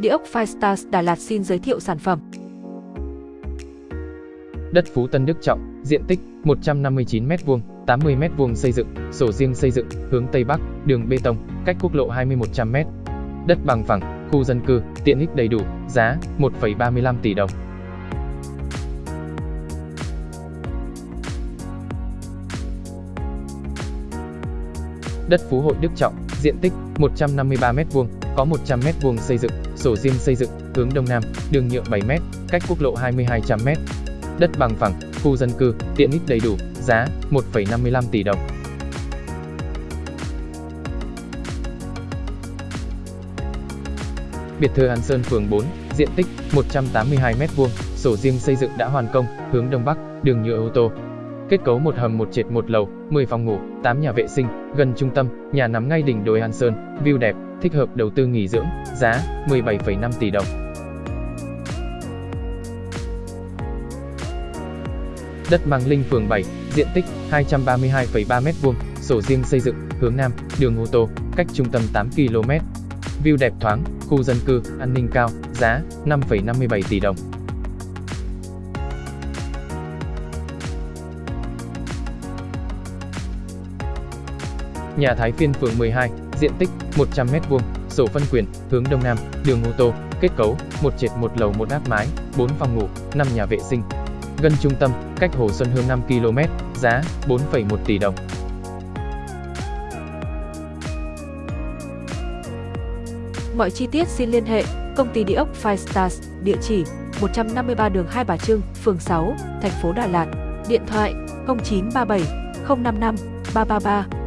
Địa ốc Firestars Đà Lạt xin giới thiệu sản phẩm. Đất Phú Tân Đức Trọng, diện tích 159m2, 80m2 xây dựng, sổ riêng xây dựng, hướng Tây Bắc, đường bê tông, cách quốc lộ 2100m. Đất bằng phẳng, khu dân cư, tiện ích đầy đủ, giá 1,35 tỷ đồng. Đất Phú Hội Đức Trọng, diện tích 153m2, có 100m2 xây dựng, sổ riêng xây dựng, hướng Đông Nam, đường nhựa 7m, cách quốc lộ 20-200m. Đất bằng phẳng, khu dân cư, tiện ích đầy đủ, giá 1,55 tỷ đồng. Biệt thự An Sơn phường 4, diện tích 182m2, sổ riêng xây dựng đã hoàn công, hướng Đông Bắc, đường nhựa ô tô, Kết cấu một hầm một trệt một lầu, 10 phòng ngủ, 8 nhà vệ sinh, gần trung tâm, nhà nằm ngay đỉnh đồi An Sơn, view đẹp, thích hợp đầu tư nghỉ dưỡng, giá 17,5 tỷ đồng. Đất Mang Linh phường 7, diện tích 232,3 m2, sổ riêng xây dựng, hướng Nam, đường ô tô, cách trung tâm 8 km. View đẹp thoáng, khu dân cư, an ninh cao, giá 5,57 tỷ đồng. Nhà Thái Phiên phường 12, diện tích 100m2, sổ phân quyền, hướng Đông Nam, đường ô tô, kết cấu, một trệt một lầu một áp mái, 4 phòng ngủ, 5 nhà vệ sinh. Gần trung tâm, cách Hồ Xuân Hương 5 km, giá 4,1 tỷ đồng. Mọi chi tiết xin liên hệ công ty địa ốc Five Stars, địa chỉ 153 đường Hai Bà Trưng, phường 6, thành phố Đà Lạt, điện thoại 0937 055 333